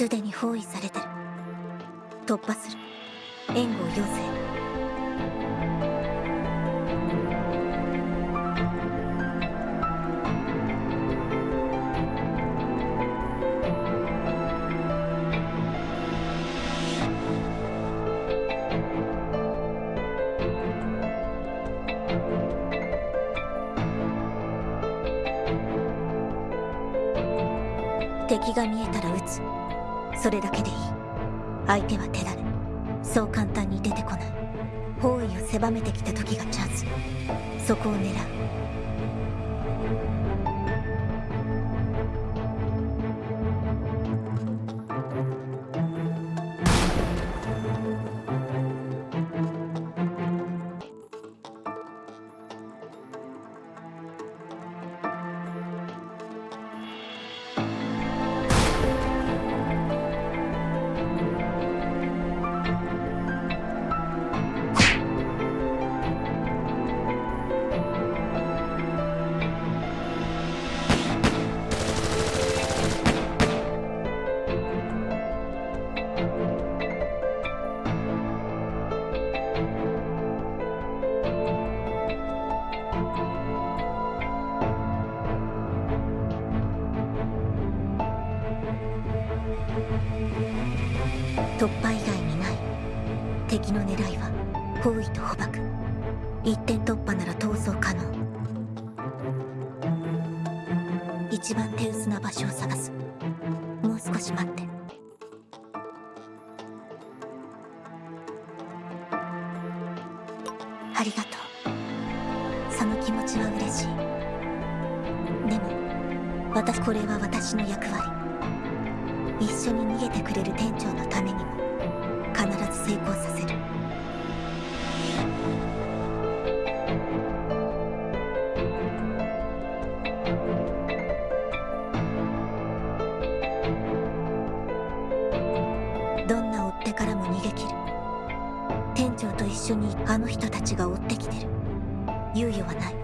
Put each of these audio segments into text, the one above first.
すでに包囲されてる。突破する。援護を要請。敵が見えたら撃つ。それだけでいい。相手は手だれそう簡単に出てこない。方位を狭めてきた時がチャンス。そこを狙う。突破以外にない。敵の狙いは包囲と捕獲。一点突破なら逃走可能。一番手薄な場所を探す。もう少し待って。ありがとう。その気持ちは嬉しい。でも私これは私の役割。一緒に逃げてくれる店長のためにも必ず成功させる。どんな追っ手からも逃げ切る。店長と一緒にあの人たちが追ってきてる。猶予はない。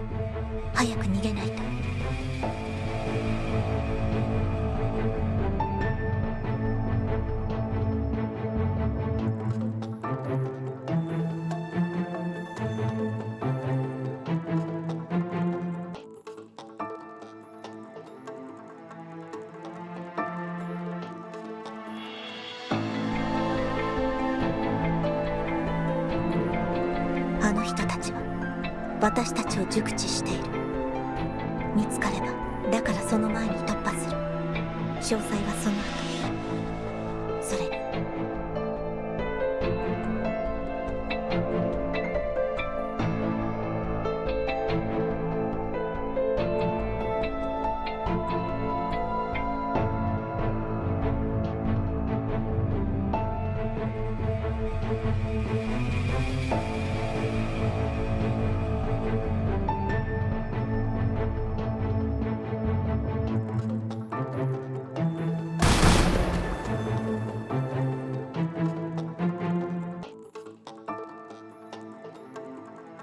早く逃げないと。人たちは私たちを熟知している。見つかればだからその前に突破する。詳細はその後。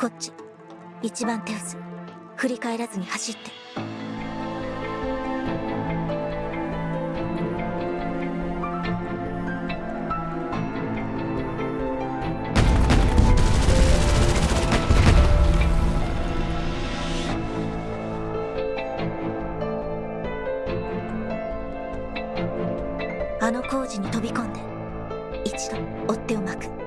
こっち。一番手薄。振り返らずに走って。あの工事に飛び込んで一度追っ手を巻く。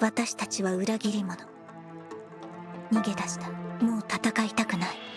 私たちは裏切り者。逃げ出した。もう戦いたくない。